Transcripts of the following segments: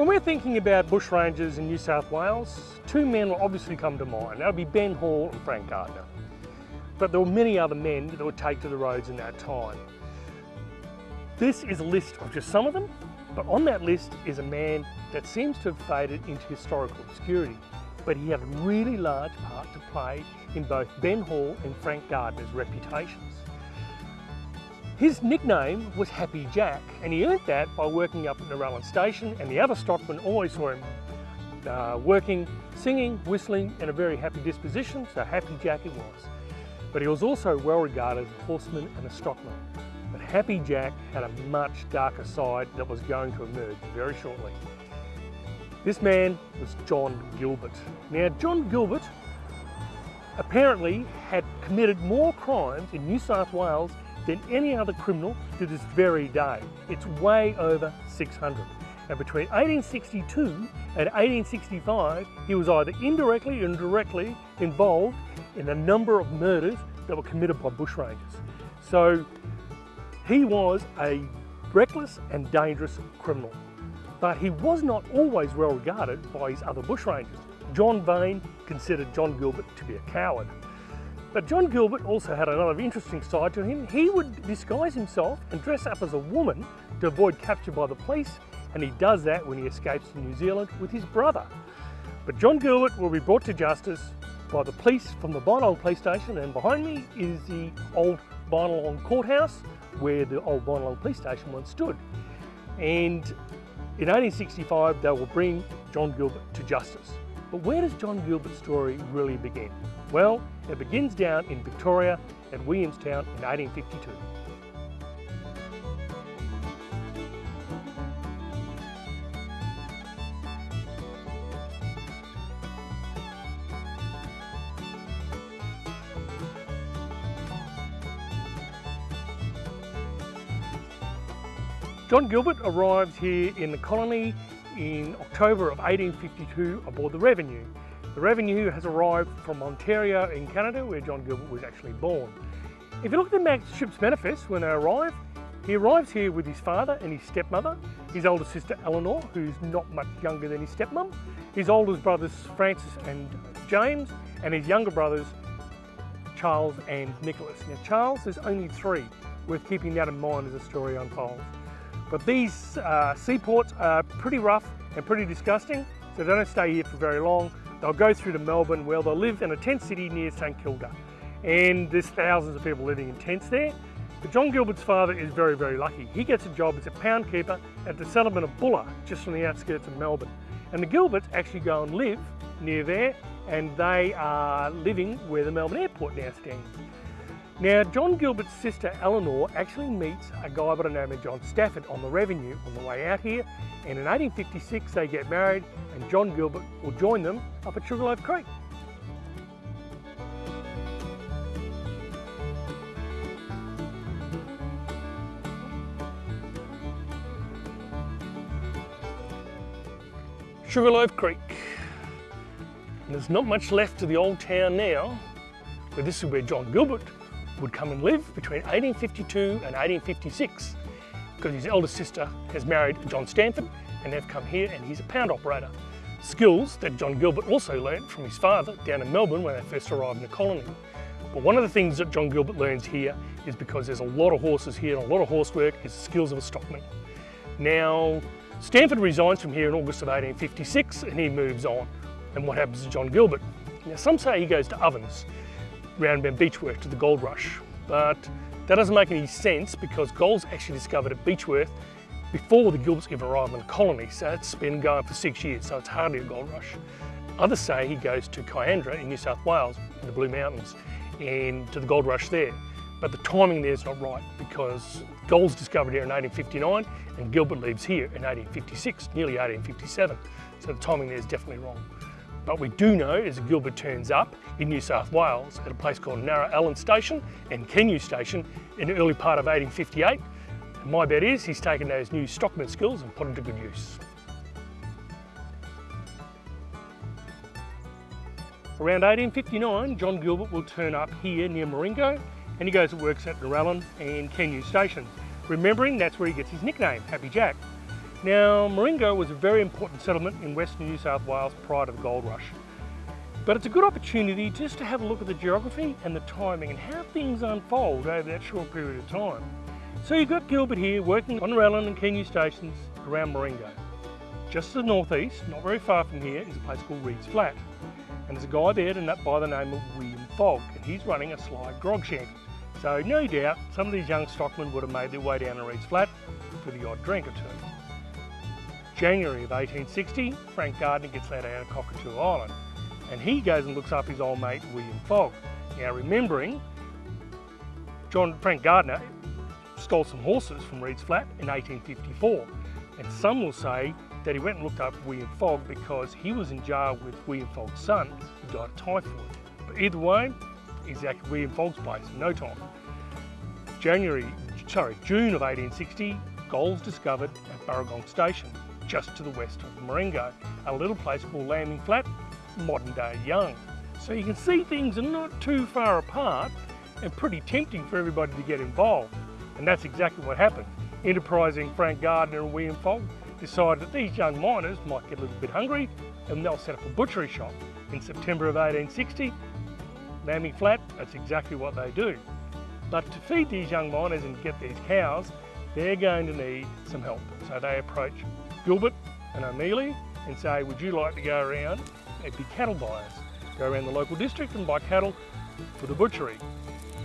When we're thinking about bushrangers in New South Wales, two men will obviously come to mind. That would be Ben Hall and Frank Gardiner. But there were many other men that would take to the roads in that time. This is a list of just some of them, but on that list is a man that seems to have faded into historical obscurity, but he had a really large part to play in both Ben Hall and Frank Gardiner's reputations. His nickname was Happy Jack, and he earned that by working up at Narellan Station, and the other stockmen always saw him uh, working, singing, whistling, and a very happy disposition, so Happy Jack it was. But he was also well regarded as a horseman and a stockman. But Happy Jack had a much darker side that was going to emerge very shortly. This man was John Gilbert. Now, John Gilbert apparently had committed more crimes in New South Wales than any other criminal to this very day. It's way over 600. And between 1862 and 1865, he was either indirectly or directly involved in a number of murders that were committed by bushrangers. So he was a reckless and dangerous criminal. But he was not always well regarded by his other bushrangers. John Vane considered John Gilbert to be a coward. But John Gilbert also had another interesting side to him. He would disguise himself and dress up as a woman to avoid capture by the police, and he does that when he escapes to New Zealand with his brother. But John Gilbert will be brought to justice by the police from the Binalong police station, and behind me is the old Binalong courthouse where the old Binalong police station once stood. And in 1865, they will bring John Gilbert to justice. But where does John Gilbert's story really begin? Well, it begins down in Victoria at Williamstown in 1852. John Gilbert arrives here in the colony in October of 1852 aboard the Revenue. The Revenue has arrived from Ontario in Canada where John Gilbert was actually born. If you look at the ship's manifest when they arrive, he arrives here with his father and his stepmother, his older sister Eleanor, who's not much younger than his stepmom, his oldest brothers Francis and James, and his younger brothers Charles and Nicholas. Now Charles is only three, worth keeping that in mind as the story unfolds. But these uh, seaports are pretty rough and pretty disgusting, so they don't stay here for very long. They'll go through to Melbourne where they'll live in a tent city near St Kilda. And there's thousands of people living in tents there. But John Gilbert's father is very, very lucky. He gets a job as a pound keeper at the settlement of Bulla, just on the outskirts of Melbourne. And the Gilberts actually go and live near there, and they are living where the Melbourne airport now stands. Now, John Gilbert's sister Eleanor actually meets a guy by the name of John Stafford on the revenue on the way out here, and in 1856 they get married, and John Gilbert will join them up at Sugarloaf Creek. Sugarloaf Creek. And there's not much left to the old town now, but this is where John Gilbert would come and live between 1852 and 1856 because his eldest sister has married John Stanford and they've come here and he's a pound operator. Skills that John Gilbert also learnt from his father down in Melbourne when they first arrived in the colony. But one of the things that John Gilbert learns here is because there's a lot of horses here and a lot of horse work is the skills of a stockman. Now, Stanford resigns from here in August of 1856 and he moves on. And what happens to John Gilbert? Now some say he goes to Ovens round about Beechworth to the gold rush. But that doesn't make any sense because gold's actually discovered at Beechworth before the Gilberts ever arrived in the colony. So it's been going for six years, so it's hardly a gold rush. Others say he goes to Kiandra in New South Wales, in the Blue Mountains, and to the gold rush there. But the timing there is not right because gold's discovered here in 1859 and Gilbert leaves here in 1856, nearly 1857. So the timing there is definitely wrong. But we do know that Gilbert turns up in New South Wales at a place called Narellan Station and Kenue Station in the early part of 1858. And my bet is he's taken those new stockman skills and put them to good use. Around 1859, John Gilbert will turn up here near Marengo and he goes and works at Narellan and Kenue Station. Remembering that's where he gets his nickname, Happy Jack. Now, Marengo was a very important settlement in western New South Wales prior to the gold rush. But it's a good opportunity just to have a look at the geography and the timing and how things unfold over that short period of time. So you've got Gilbert here working on Narellan and Keene stations around Marengo. Just to the northeast, not very far from here, is a place called Reeds Flat. And there's a guy there by the name of William Fogg, and he's running a sly grog shanty. So no doubt some of these young stockmen would have made their way down to Reeds Flat for the odd drink or two. January of 1860, Frank Gardiner gets let out of Cockatoo Island and he goes and looks up his old mate William Fogg. Now remembering, John Frank Gardiner stole some horses from Reeds Flat in 1854 and some will say that he went and looked up William Fogg because he was in jail with William Fogg's son who died of typhoid. But either way, he's at William Fogg's place in no time. January, sorry, June of 1860, gold's discovered at Burrangong Station, just to the west of Marengo, a little place called Lambing Flat modern day young. So you can see things are not too far apart and pretty tempting for everybody to get involved. And that's exactly what happened. Enterprising Frank Gardiner and William Fogg decided that these young miners might get a little bit hungry and they'll set up a butchery shop. In September of 1860, Lambing Flat, that's exactly what they do. But to feed these young miners and get these cows, they're going to need some help. So they approach Gilbert and O'Meally and say, would you like to go around and be cattle buyers? Go around the local district and buy cattle for the butchery.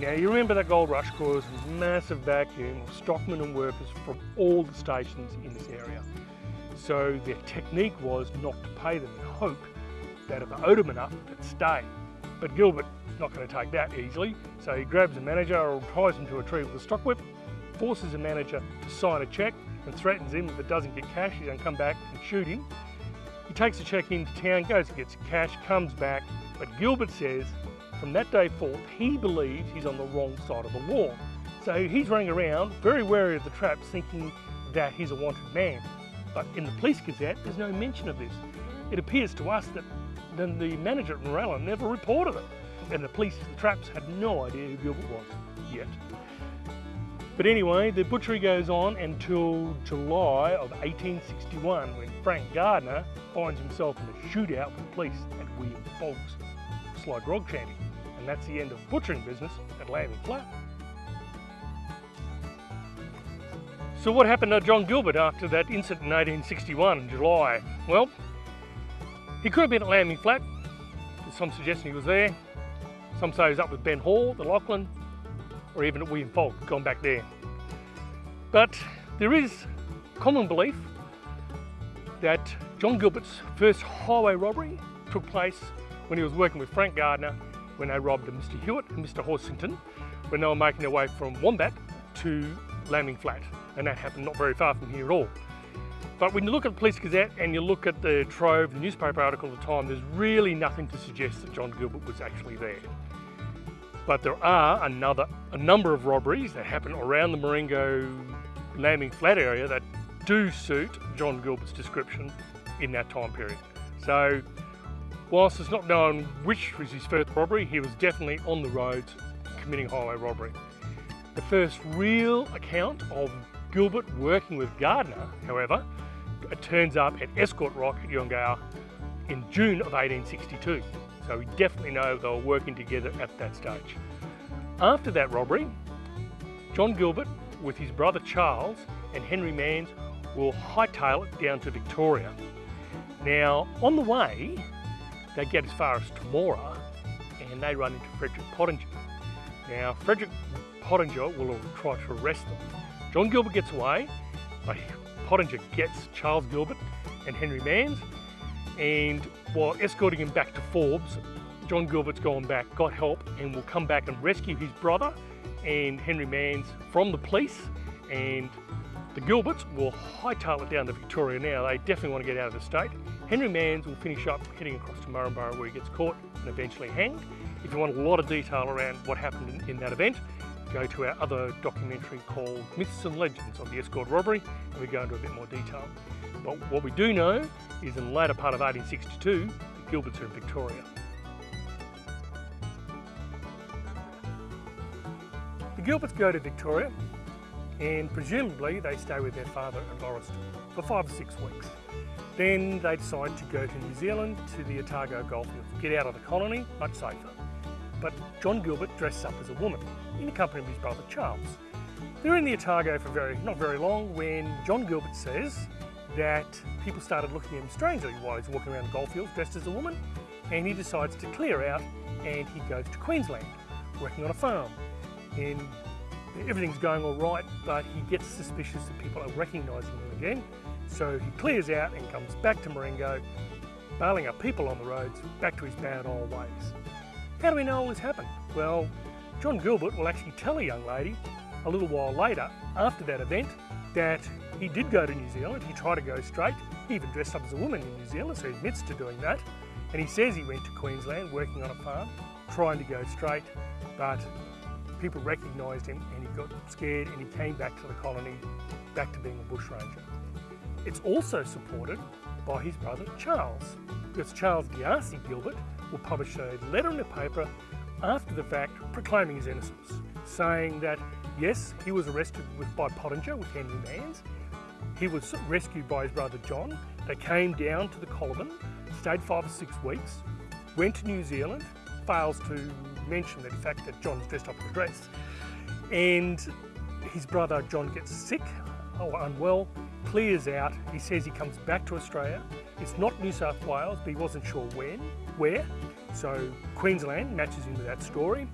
Now you remember that gold rush caused a massive vacuum of stockmen and workers from all the stations in this area. So their technique was not to pay them in hope that if they owed them enough, they'd stay. But Gilbert's not going to take that easily, so he grabs a manager or ties him to a tree with a stock whip, forces the manager to sign a cheque and threatens him if it doesn't get cash, he's going to come back and shoot him. He takes the cheque into town, goes and gets cash, comes back, but Gilbert says from that day forth he believes he's on the wrong side of the law. So he's running around very wary of the traps thinking that he's a wanted man. But in the police gazette there's no mention of this. It appears to us that then the manager at Narellan never reported it. And the police, the traps, had no idea who Gilbert was yet. But anyway, the butchery goes on until July of 1861 when Frank Gardiner finds himself in a shootout with police at William Fogg's Sly Grog Shanty. And that's the end of butchering business at Lambing Flat. So what happened to John Gilbert after that incident in 1861 in July? Well, he could have been at Lambing Flat. Some suggestion he was there. Some say he was up with Ben Hall, the Lachlan, or even at William Fogg, gone back there. But there is common belief that John Gilbert's first highway robbery took place when he was working with Frank Gardiner when they robbed Mr Hewitt and Mr Horsington when they were making their way from Wombat to Lambing Flat and that happened not very far from here at all. But when you look at the Police Gazette and you look at the Trove, the newspaper article at the time, there's really nothing to suggest that John Gilbert was actually there. But there are another, a number of robberies that happen around the Marengo Lambing Flat area that do suit John Gilbert's description in that time period. So whilst it's not known which was his first robbery, he was definitely on the roads committing highway robbery. The first real account of Gilbert working with Gardiner, however, it turns up at Escort Rock at Eugowra in June of 1862. So we definitely know they were working together at that stage. After that robbery, John Gilbert with his brother Charles and Henry Manns will hightail it down to Victoria. Now, on the way, they get as far as Temora and they run into Frederick Pottinger. Now, Frederick Pottinger will try to arrest them. John Gilbert gets away, but Pottinger gets Charles Gilbert and Henry Manns, and while escorting him back to Forbes, John Gilbert's gone back, got help, and will come back and rescue his brother and Henry Manns from the police, and the Gilberts will hightail it down to Victoria now. They definitely want to get out of the state. Henry Manns will finish up heading across to Murrumburrah where he gets caught and eventually hanged. If you want a lot of detail around what happened in, in that event, go to our other documentary called Myths and Legends of the Escort Robbery and we go into a bit more detail. But what we do know is in the later part of 1862, the Gilberts are in Victoria. The Gilberts go to Victoria and presumably they stay with their father at Lauriston for five or six weeks. Then they decide to go to New Zealand to the Otago Goldfields, get out of the colony, much safer. But John Gilbert dresses up as a woman in the company of his brother Charles. They're in the Otago for very, not very long when John Gilbert says that people started looking at him strangely while he's walking around the goldfields dressed as a woman and he decides to clear out and he goes to Queensland working on a farm and everything's going all right but he gets suspicious that people are recognising him again so he clears out and comes back to Marengo bailing up people on the roads back to his bad old ways. How do we know all this happened? Well John Gilbert will actually tell a young lady a little while later after that event that he did go to New Zealand, he tried to go straight, he even dressed up as a woman in New Zealand, so he admits to doing that. And he says he went to Queensland working on a farm, trying to go straight, but people recognised him and he got scared and he came back to the colony, back to being a bushranger. It's also supported by his brother Charles, because Charles D'Arcy Gilbert will publish a letter in the paper after the fact proclaiming his innocence, saying that yes, he was arrested with, by Pottinger with Henry Manns, he was rescued by his brother John. They came down to the Coliban, stayed five or six weeks, went to New Zealand, fails to mention the fact that John's dressed up in a dress, and his brother John gets sick or unwell, clears out, he says he comes back to Australia. It's not New South Wales, but he wasn't sure when, where. So Queensland matches in with that story.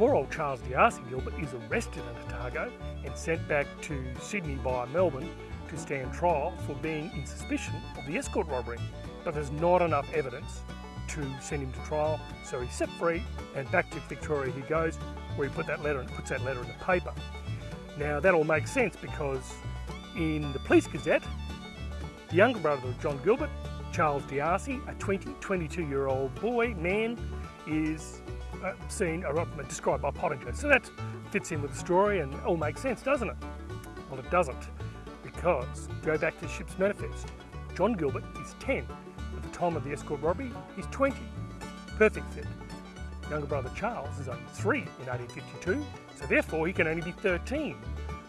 Poor old Charles D'Arcy Gilbert is arrested in Otago and sent back to Sydney via Melbourne to stand trial for being in suspicion of the escort robbery. But there's not enough evidence to send him to trial, so he's set free and back to Victoria he goes, where he put that letter and puts that letter in the paper. Now that all makes sense because in the Police Gazette, the younger brother of John Gilbert, Charles D'Arcy, a 20, 22 year old boy, man, is uh, seen or described by Pottinger. So that fits in with the story and all makes sense, doesn't it? Well, it doesn't, because go back to the ship's manifest. John Gilbert is 10. At the time of the escort robbery, he's 20. Perfect fit. Younger brother Charles is only 3 in 1852, so therefore he can only be 13.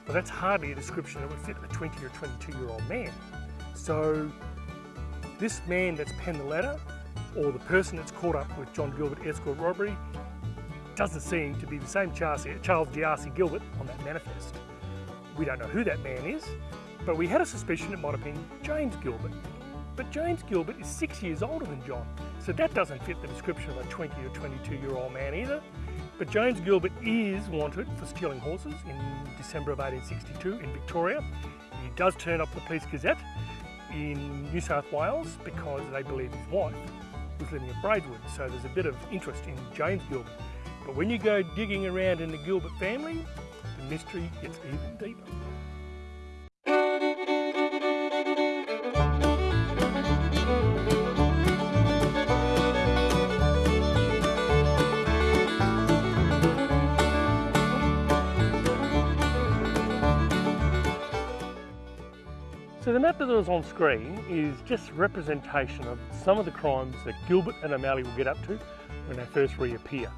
Well, that's hardly a description that would fit a 20 or 22 year old man. So this man that's penned the letter, or the person that's caught up with John Gilbert escort robbery, doesn't seem to be the same Charles, D'Arcy Gilbert on that manifest. We don't know who that man is, but we had a suspicion it might have been James Gilbert. But James Gilbert is six years older than John, so that doesn't fit the description of a 20 or 22 year old man either. But James Gilbert is wanted for stealing horses in December of 1862 in Victoria. He does turn up the Police Gazette in New South Wales because they believe his wife was living at Braidwood, so there's a bit of interest in James Gilbert. But when you go digging around in the Gilbert family, the mystery gets even deeper. So the map that was on screen is just representation of some of the crimes that Gilbert and O'Malley will get up to when they first reappear.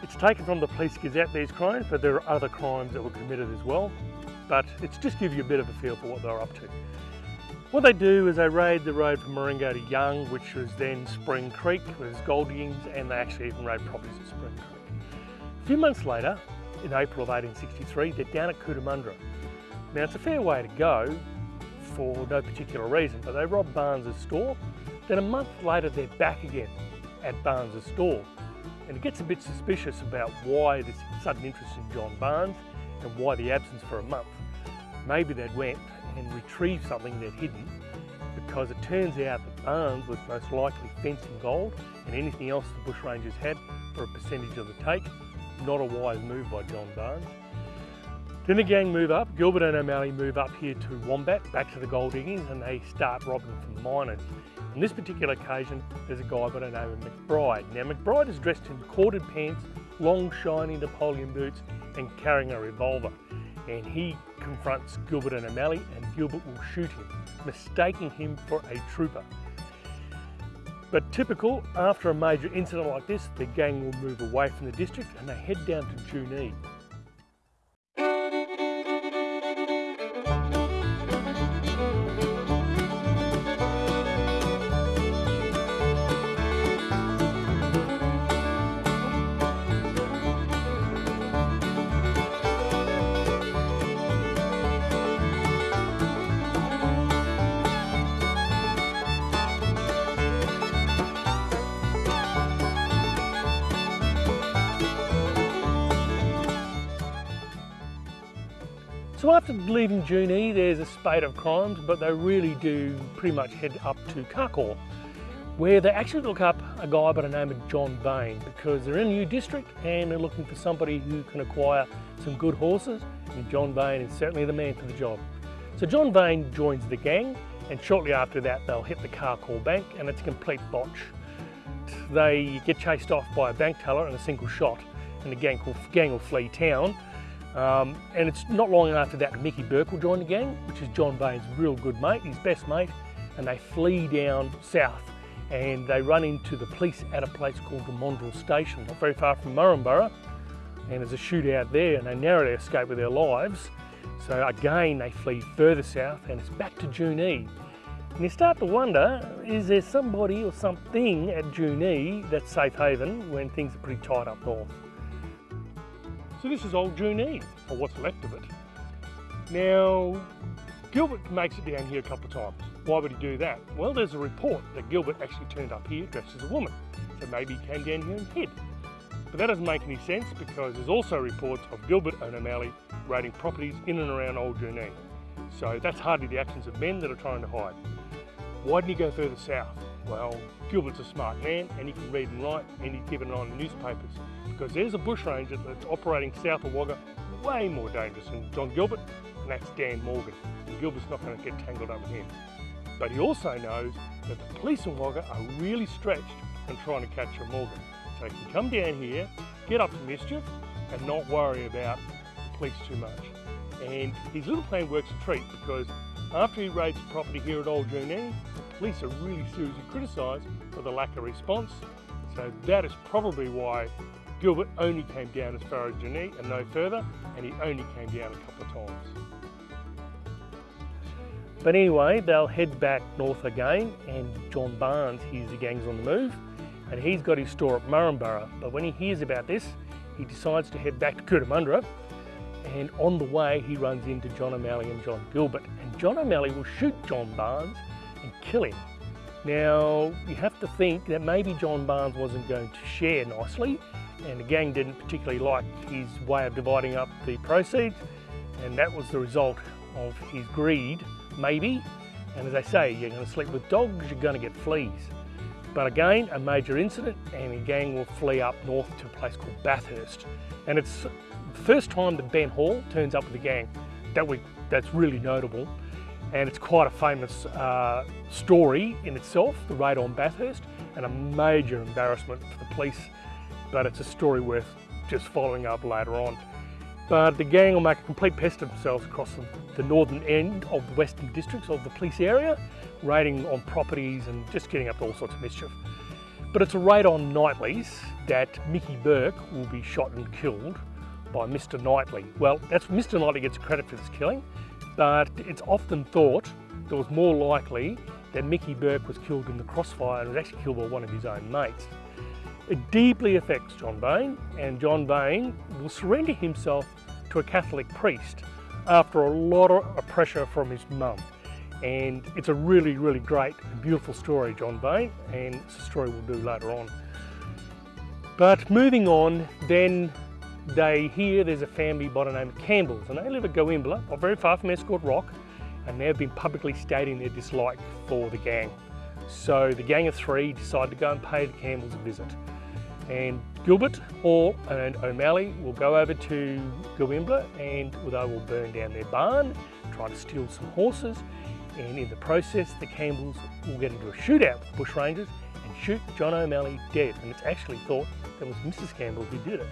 It's taken from the Police Gazette, these crimes, but there are other crimes that were committed as well. But it's just give you a bit of a feel for what they're up to. What they do is they raid the road from Marengo to Young, which was then Spring Creek, where there's gold and they actually even raid properties at Spring Creek. A few months later, in April of 1863, they're down at Cootamundra. Now it's a fair way to go for no particular reason, but they rob Barnes's store. Then a month later, they're back again at Barnes's store and it gets a bit suspicious about why this sudden interest in John Barnes and why the absence for a month. Maybe they'd went and retrieved something they'd hidden because it turns out that Barnes was most likely fencing gold and anything else the bushrangers had for a percentage of the take. Not a wise move by John Barnes. Then the gang move up, Gilbert and O'Malley move up here to Wombat, back to the gold diggings, and they start robbing from miners. On this particular occasion, there's a guy by the name of McBride. Now McBride is dressed in corded pants, long shiny Napoleon boots and carrying a revolver. And he confronts Gilbert and O'Malley and Gilbert will shoot him, mistaking him for a trooper. But typical, after a major incident like this, the gang will move away from the district and they head down to Junee. After leaving Junee, there's a spate of crimes, but they really do pretty much head up to Carcoar, where they actually look up a guy by the name of John Vane, because they're in a new district and they're looking for somebody who can acquire some good horses, and John Vane is certainly the man for the job. So John Vane joins the gang, and shortly after that they'll hit the Carcoar Bank, and it's a complete botch. They get chased off by a bank teller in a single shot, and the gang, gang will flee town, um, and it's not long after that Mickey Burke will join the gang, which is John Vane's real good mate, his best mate, and they flee down south and they run into the police at a place called the Mondrel Station, not very far from Murrumburrah, and there's a shootout there and they narrowly escape with their lives. So again, they flee further south and it's back to Junee. And you start to wonder, is there somebody or something at Junee that's safe haven when things are pretty tight up north? So this is old Junee, or what's left of it. Now, Gilbert makes it down here a couple of times. Why would he do that? Well, there's a report that Gilbert actually turned up here dressed as a woman. So maybe he came down here and hid. But that doesn't make any sense because there's also reports of Gilbert and O'Malley raiding properties in and around Old Junee. So that's hardly the actions of men that are trying to hide. Why didn't he go further south? Well, Gilbert's a smart man and he can read and write and he's given it on the newspapers because there's a bushranger that's operating south of Wagga way more dangerous than John Gilbert and that's Dan Morgan. And Gilbert's not going to get tangled up with him. But he also knows that the police in Wagga are really stretched and trying to capture Morgan. So he can come down here, get up to mischief and not worry about the police too much. And his little plan works a treat because after he raids the property here at Old Junee, the police are really seriously criticised for the lack of response. So that is probably why Gilbert only came down as far as Junee and no further, and he only came down a couple of times. But anyway, they'll head back north again, and John Barnes hears the gang's on the move, and he's got his store at Murrumburrah. But when he hears about this, he decides to head back to Cootamundra, and on the way he runs into John O'Malley and John Gilbert, and John O'Malley will shoot John Barnes and kill him. Now, you have to think that maybe John Barnes wasn't going to share nicely, and the gang didn't particularly like his way of dividing up the proceeds and that was the result of his greed, maybe. And as I say, you're going to sleep with dogs, you're going to get fleas. But again, a major incident and the gang will flee up north to a place called Bathurst. And it's the first time that Ben Hall turns up with the gang. That we, that's really notable. And it's quite a famous uh, story in itself, the raid on Bathurst, and a major embarrassment for the police but it's a story worth just following up later on. But the gang will make a complete pest of themselves across the, the northern end of the western districts of the police area, raiding on properties and just getting up to all sorts of mischief. But it's a raid on Keightley's that Mickey Burke will be shot and killed by Mr. Keightley. Well, that's Mr. Keightley gets credit for this killing, but it's often thought that was more likely that Mickey Burke was killed in the crossfire and was actually killed by one of his own mates. It deeply affects John Vane and John Vane will surrender himself to a Catholic priest after a lot of pressure from his mum. And it's a really, really great beautiful story, John Vane, and it's a story we'll do later on. But moving on, then they hear there's a family by the name of Campbells, and they live at Goimbla, not very far from Escort Rock, and they've been publicly stating their dislike for the gang. So the gang of three decide to go and pay the Campbells a visit and Gilbert, Hall and O'Malley will go over to Goimbla and they will burn down their barn, try to steal some horses and in the process the Campbells will get into a shootout with bushrangers and shoot John O'Malley dead and it's actually thought that was Mrs Campbell who did it.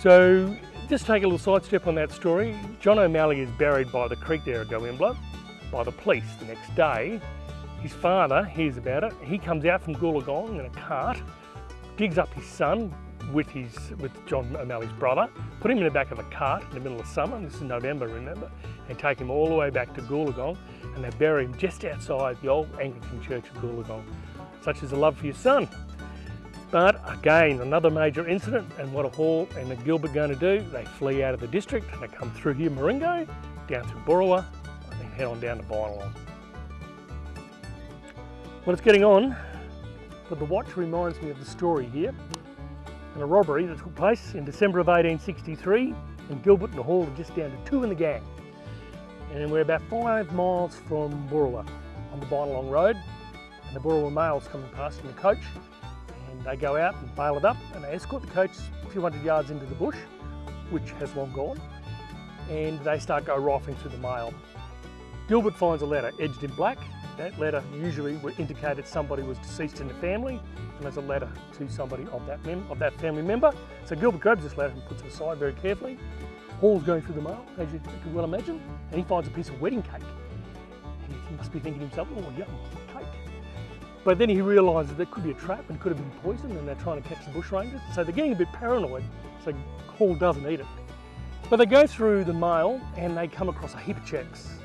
So just take a little sidestep on that story. John O'Malley is buried by the creek there at Goimbla by the police the next day. His father hears about it. He comes out from Goolagong in a cart digs up his son with his with John O'Malley's brother, put him in the back of a cart in the middle of summer, this is November remember, and take him all the way back to Goolagong and they bury him just outside the old Anglican church of Goolagong. Such is the love for your son. But again, another major incident and what a Hall and the Gilbert going to do, they flee out of the district and they come through here Marengo, down through Boorowa and then head on down to Binalong. Well, it's getting on but the watch reminds me of the story here and a robbery that took place in December of 1863 and Gilbert and Hall are just down to two in the gang. And we're about five miles from Boorowa on the Binalong Road. And the Boorowa mail's coming past in the coach. And they go out and bail it up and they escort the coach a few hundred yards into the bush, which has long gone. And they start go rifling through the mail. Gilbert finds a letter edged in black. That letter usually indicated somebody was deceased in the family and there's a letter to somebody of that, of that family member. So Gilbert grabs this letter and puts it aside very carefully. Hall's going through the mail, as you can well imagine, and he finds a piece of wedding cake. And he must be thinking to himself, oh, yum, cake. But then he realises that could be a trap and could have been poisoned and they're trying to catch the bushrangers. So they're getting a bit paranoid, so Hall doesn't eat it. But they go through the mail and they come across a heap of checks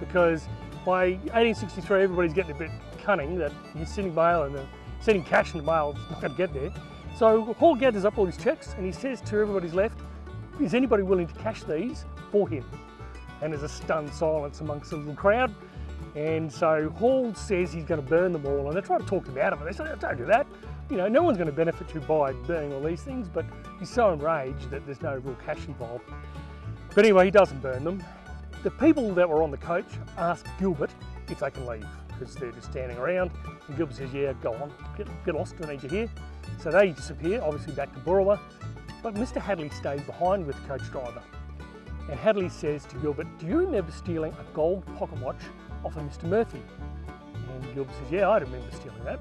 because by 1863 everybody's getting a bit cunning that he's sending mail and sending cash in the mail is not going to get there. So Hall gathers up all his checks and he says to everybody's left, is anybody willing to cash these for him? And there's a stunned silence amongst the little crowd. And so Hall says he's going to burn them all and they try to talk him out of it. They say, don't do that. You know, no one's going to benefit you by burning all these things, but he's so enraged that there's no real cash involved. But anyway, he doesn't burn them. The people that were on the coach ask Gilbert if they can leave because they're just standing around. And Gilbert says, yeah, go on, get, get lost, I need you here. So they disappear, obviously back to Boorowa. But Mr Hadley stays behind with the coach driver. And Hadley says to Gilbert, do you remember stealing a gold pocket watch off of Mr Murphy? And Gilbert says, yeah, I remember stealing that.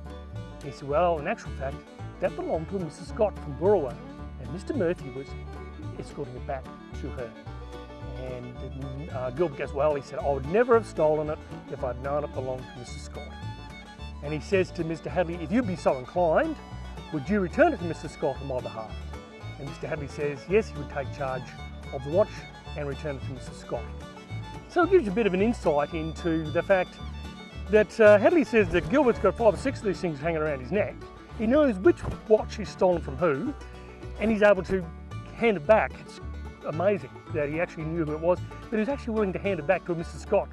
he said, well, in actual fact, that belonged to a Mrs Scott from Boorowa. And Mr Murphy was escorting it back to her. And uh, Gilbert goes, well, he said, I would never have stolen it if I'd known it belonged to Mrs Scott. And he says to Mr Hadley, if you'd be so inclined, would you return it to Mrs. Scott on my behalf? And Mr Hadley says, yes, he would take charge of the watch and return it to Mrs. Scott. So it gives you a bit of an insight into the fact that uh, Hadley says that Gilbert's got five or six of these things hanging around his neck. He knows which watch he's stolen from who, and he's able to hand it back. It's amazing that he actually knew who it was, but he was actually willing to hand it back to a Mr Scott.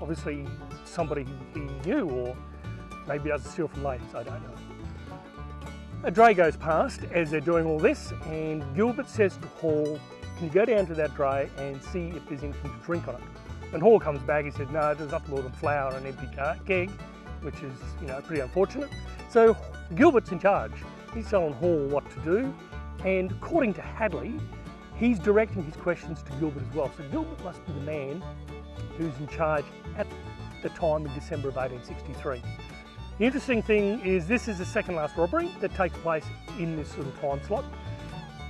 Obviously somebody he knew, or maybe he doesn't steal from ladies, I don't know. A dray goes past as they're doing all this and Gilbert says to Hall, can you go down to that dray and see if there's anything to drink on it? And Hall comes back, he said, no, there's nothing more than flour and an empty keg, which is, you know, pretty unfortunate. So Gilbert's in charge. He's telling Hall what to do. And according to Hadley, he's directing his questions to Gilbert as well. So Gilbert must be the man who's in charge at the time in December of 1863. The interesting thing is this is the second last robbery that takes place in this little time slot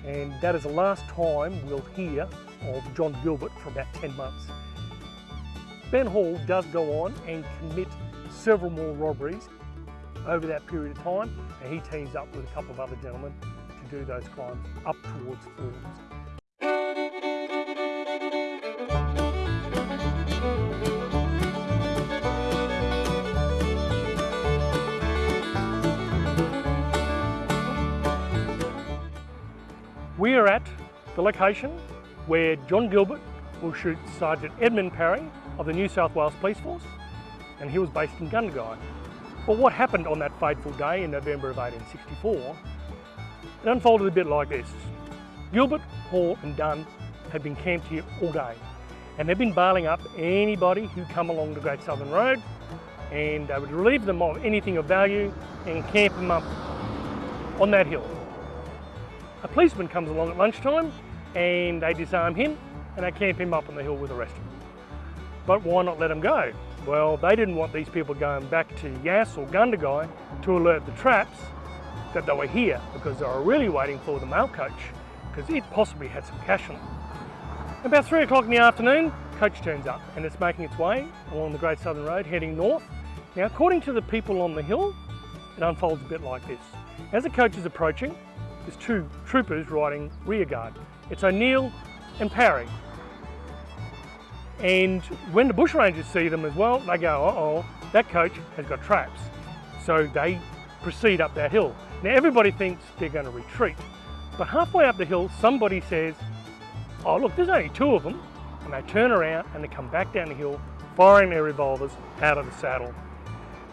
and that is the last time we'll hear of John Gilbert for about 10 months. Ben Hall does go on and commit several more robberies over that period of time and he teams up with a couple of other gentlemen to do those crimes up towards Forbes. We are at the location where John Gilbert will shoot Sergeant Edmund Parry of the New South Wales Police Force and he was based in Gundagai. But what happened on that fateful day in November of 1864, it unfolded a bit like this. Gilbert, Hall and Dunn had been camped here all day and they've been bailing up anybody who come along the Great Southern Road and they would relieve them of anything of value and camp them up on that hill. A policeman comes along at lunchtime and they disarm him and they camp him up on the hill with the rest of them. But why not let him go? Well, they didn't want these people going back to Yass or Gundagai to alert the traps that they were here because they were really waiting for the mail coach because it possibly had some cash on it. About three o'clock in the afternoon, coach turns up and it's making its way along the Great Southern Road heading north. Now, according to the people on the hill, it unfolds a bit like this. As the coach is approaching, there's two troopers riding rear guard. It's O'Neill and Parry. And when the bushrangers see them as well, they go, uh-oh, that coach has got traps. So they proceed up that hill. Now everybody thinks they're going to retreat. But halfway up the hill, somebody says, oh look, there's only two of them. And they turn around and they come back down the hill, firing their revolvers out of the saddle.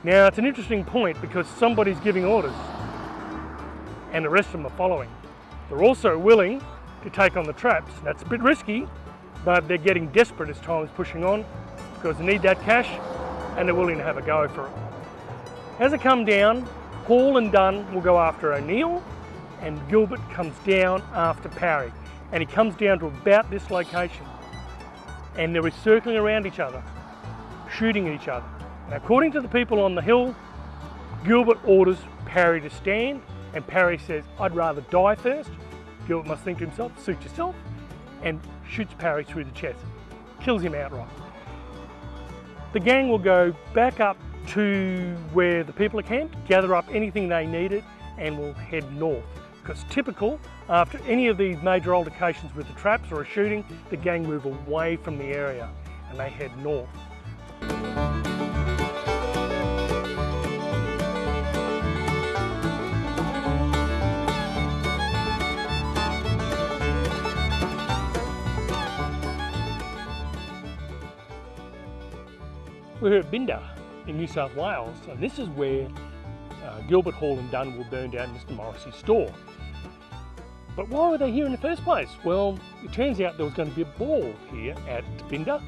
Now it's an interesting point because somebody's giving orders and the rest of them are following. They're also willing to take on the traps. That's a bit risky, but they're getting desperate as time is pushing on because they need that cash and they're willing to have a go for it. As it come down, Hall and Dunn will go after O'Neill and Gilbert comes down after Parry and he comes down to about this location and they're circling around each other, shooting at each other. And according to the people on the hill, Gilbert orders Parry to stand and Parry says, I'd rather die first. Gilbert must think to himself, suit yourself, and shoots Parry through the chest, kills him outright. The gang will go back up to where the people are camped, gather up anything they needed, and will head north. Because typical, after any of these major altercations with the traps or a shooting, the gang move away from the area and they head north. We're here at Binda in New South Wales and this is where uh, Gilbert Hall and Dunn will burn down Mr Morrissey's store. But why were they here in the first place? Well, it turns out there was going to be a ball here at Binda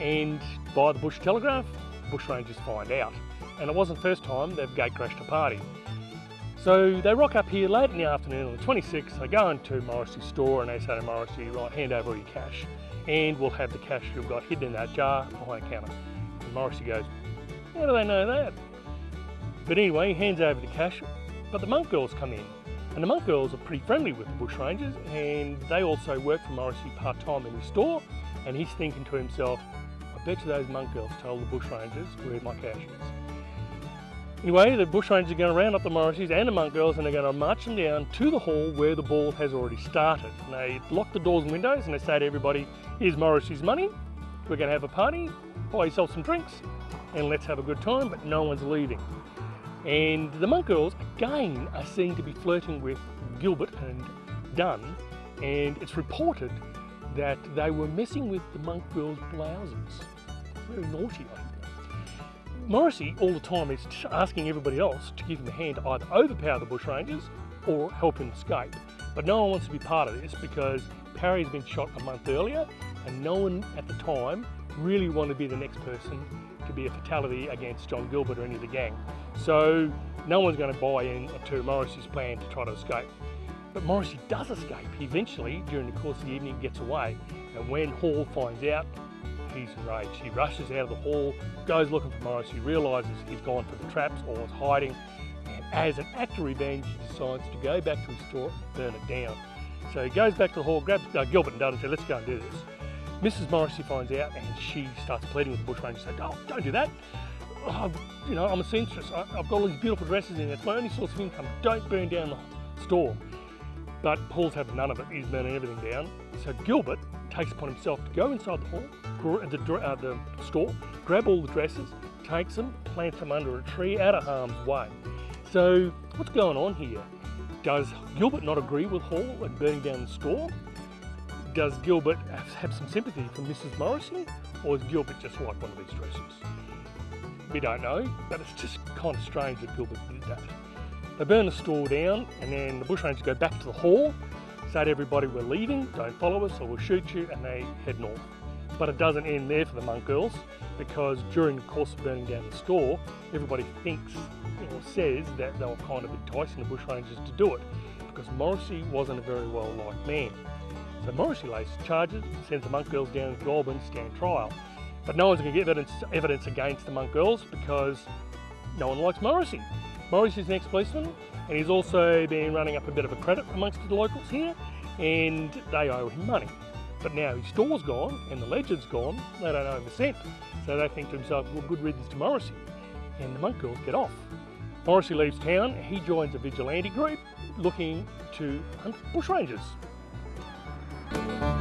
and by the Bush Telegraph, bushrangers find out. And it wasn't the first time they've gate crashed a party. So they rock up here late in the afternoon on the 26th, they go into Morrissey's store and they say to Morrissey, right, hand over all your cash and we'll have the cash you've got hidden in that jar behind the counter. Morrissey goes, how do they know that? But anyway, he hands over the cash, but the monk girls come in. And the monk girls are pretty friendly with the bushrangers and they also work for Morrissey part-time in his store and he's thinking to himself, I bet you those monk girls told the bushrangers where my cash is. Anyway, the bushrangers are going to round up the Morrisseys and the monk girls and they're going to march them down to the hall where the ball has already started. And they lock the doors and windows and they say to everybody, here's Morrissey's money, we're going to have a party, buy yourself some drinks and let's have a good time, but no one's leaving. And the monk girls, again, are seen to be flirting with Gilbert and Dunn, and it's reported that they were messing with the monk girls' blouses. Very naughty, I think. Morrissey, all the time, is asking everybody else to give him a hand to either overpower the bushrangers or help him escape. But no one wants to be part of this because Parry's been shot a month earlier and no one at the time really want to be the next person to be a fatality against John Gilbert or any of the gang. So no one's going to buy in to Morrissey's plan to try to escape. But Morrissey does escape. He eventually, during the course of the evening, gets away. And when Hall finds out, he's enraged. He rushes out of the hall, goes looking for Morrissey, realises he's gone for the traps or is hiding, and as an act of revenge, he decides to go back to his store and burn it down. So he goes back to the hall, grabs uh, Gilbert and Dunn and says, let's go and do this. Mrs. Morrissey finds out and she starts pleading with the bushranger, saying, oh, don't do that. Oh, you know, I'm a seamstress. I, have got all these beautiful dresses in. It's my only source of income. Don't burn down the store. But Hall's having none of it. He's burning everything down. So Gilbert takes upon himself to go inside the hall, the, uh, the store, grab all the dresses, takes them, plants them under a tree out of harm's way. So what's going on here? Does Gilbert not agree with Hall and burning down the store? Does Gilbert have some sympathy for Mrs. Morrissey, or is Gilbert just like one of these dresses? We don't know, but it's just kind of strange that Gilbert did that. They burn the store down, and then the bushrangers go back to the hall, say to everybody, we're leaving, don't follow us or we'll shoot you, and they head north. But it doesn't end there for the monk girls, because during the course of burning down the store, everybody thinks or says that they were kind of enticing the bushrangers to do it, because Morrissey wasn't a very well-liked man. So Morrissey lays charges, sends the monk girls down to Goulburn to stand trial. But no one's going to get evidence, evidence against the monk girls because no one likes Morrissey. Morrissey's an ex-policeman and he's also been running up a bit of a credit amongst the locals here and they owe him money. But now his store's gone and the legend's gone, they don't owe him a cent. So they think to themselves, well, good riddance to Morrissey. And the monk girls get off. Morrissey leaves town, he joins a vigilante group looking to hunt bushrangers. So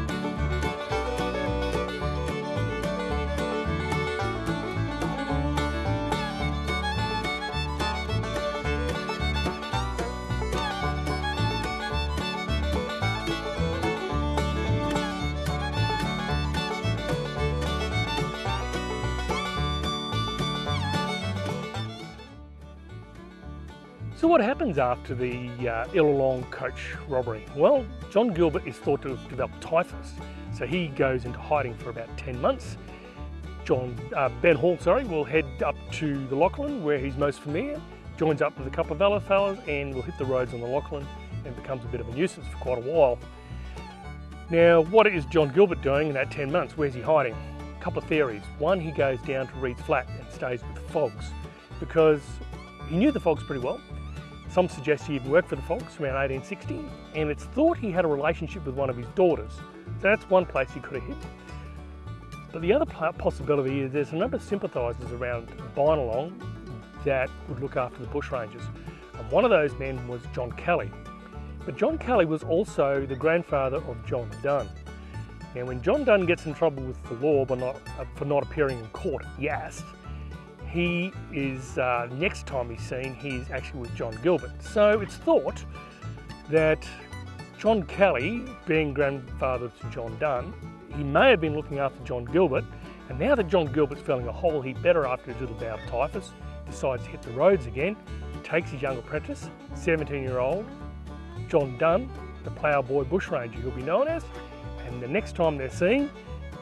So what happens after the uh, coach robbery? Well, John Gilbert is thought to have developed typhus, so he goes into hiding for about 10 months. John, uh, Ben Hall, sorry, will head up to the Lachlan where he's most familiar, joins up with a couple of other fellas and will hit the roads on the Lachlan and becomes a bit of a nuisance for quite a while. Now, what is John Gilbert doing in that 10 months? Where's he hiding? A couple of theories. One, he goes down to Reed's Flat and stays with the Fogs because he knew the Fogs pretty well some suggest he even worked for the Fox around 1860, and it's thought he had a relationship with one of his daughters. So that's one place he could have hid. But the other possibility is there's a number of sympathisers around Binalong that would look after the bushrangers. And one of those men was John Kelly. But John Kelly was also the grandfather of John Dunn. Now when John Dunn gets in trouble with the law not, uh, for not appearing in court, yes, he is, uh, next time he's seen, he's actually with John Gilbert. So it's thought that John Kelly, being grandfather to John Dunn, he may have been looking after John Gilbert, and now that John Gilbert's feeling a hole he better after his little bout of typhus, decides to hit the roads again, takes his young apprentice, 17 year old John Dunn, the ploughboy bushranger he'll be known as, and the next time they're seen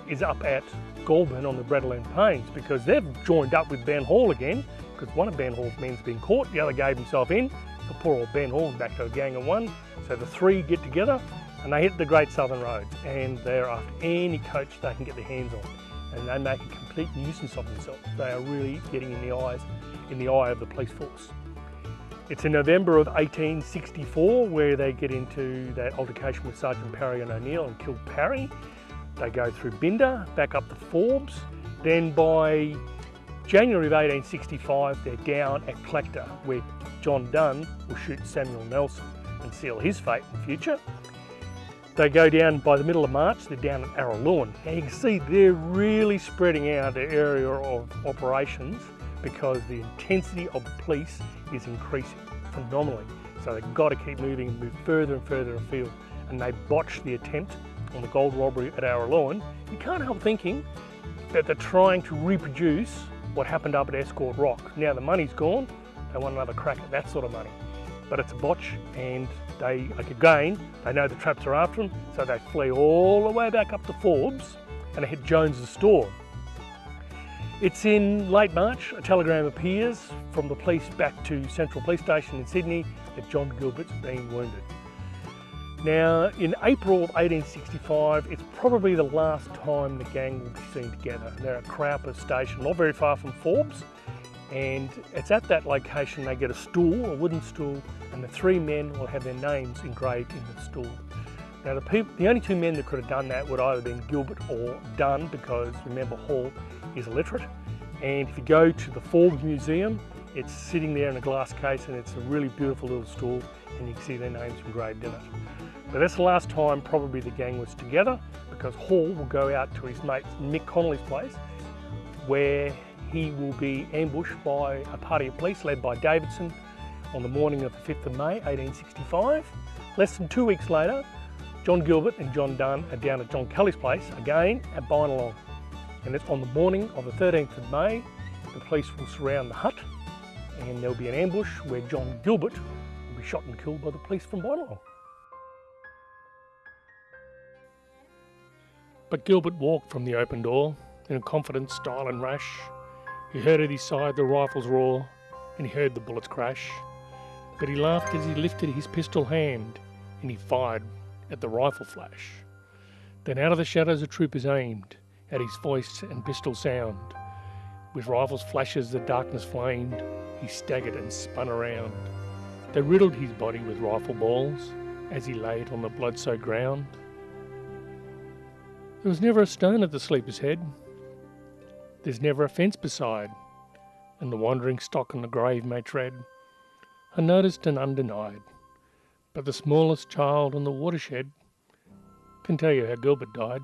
is up at Goulburn on the Breadalbane Plains because they've joined up with Ben Hall again because one of Ben Hall's men's been caught, the other gave himself in. The poor old Ben Hall back to a gang of one. So the three get together and they hit the Great Southern Roads and they're after any coach they can get their hands on and they make a complete nuisance of themselves. They are really getting in the eyes, in the eye of the police force. It's in November of 1864 where they get into that altercation with Sergeant Parry and O'Neill and kill Parry. They go through Binda, back up to Forbes. Then by January of 1865, they're down at Collector, where John Dunn will shoot Samuel Nelson and seal his fate in the future. They go down by the middle of March, they're down at Araluen. Now you can see they're really spreading out their area of operations because the intensity of the police is increasing phenomenally. So they've got to keep moving and move further and further afield. And they botch the attempt on the gold robbery at Araluen, you can't help thinking that they're trying to reproduce what happened up at Escort Rock. Now the money's gone, they want another crack at that sort of money. But it's a botch and they, like again, they know the traps are after them, so they flee all the way back up to Forbes and they hit Jones's store. It's in late March, a telegram appears from the police back to Central Police Station in Sydney that John Gilbert's been wounded. Now, in April of 1865, it's probably the last time the gang will be seen together. They're at Cowper Station, not very far from Forbes, and it's at that location they get a stool, a wooden stool, and the three men will have their names engraved in the stool. Now, the, the only two men that could have done that would either have been Gilbert or Dunn, because remember, Hall is illiterate. And if you go to the Forbes Museum, it's sitting there in a glass case and it's a really beautiful little stool and you can see their names engraved in it. But that's the last time probably the gang was together because Hall will go out to his mate Mick Connolly's place where he will be ambushed by a party of police led by Davidson on the morning of the 5th of May 1865. Less than two weeks later, John Gilbert and John Dunn are down at John Kelly's place again at Binalong. And it's on the morning of the 13th of May, the police will surround the hut and there'll be an ambush where John Gilbert will be shot and killed by the police from Binalong. But Gilbert walked from the open door in a confident style and rash. He heard at his side the rifles roar, and he heard the bullets crash. But he laughed as he lifted his pistol hand, and he fired at the rifle flash. Then out of the shadows the troopers aimed, at his voice and pistol sound. With rifles flashes the darkness flamed, he staggered and spun around. They riddled his body with rifle balls, as he laid on the blood-soaked ground. There was never a stone at the sleeper's head. There's never a fence beside, and the wandering stock on the grave may tread, unnoticed and undenied. But the smallest child on the watershed can tell you how Gilbert died.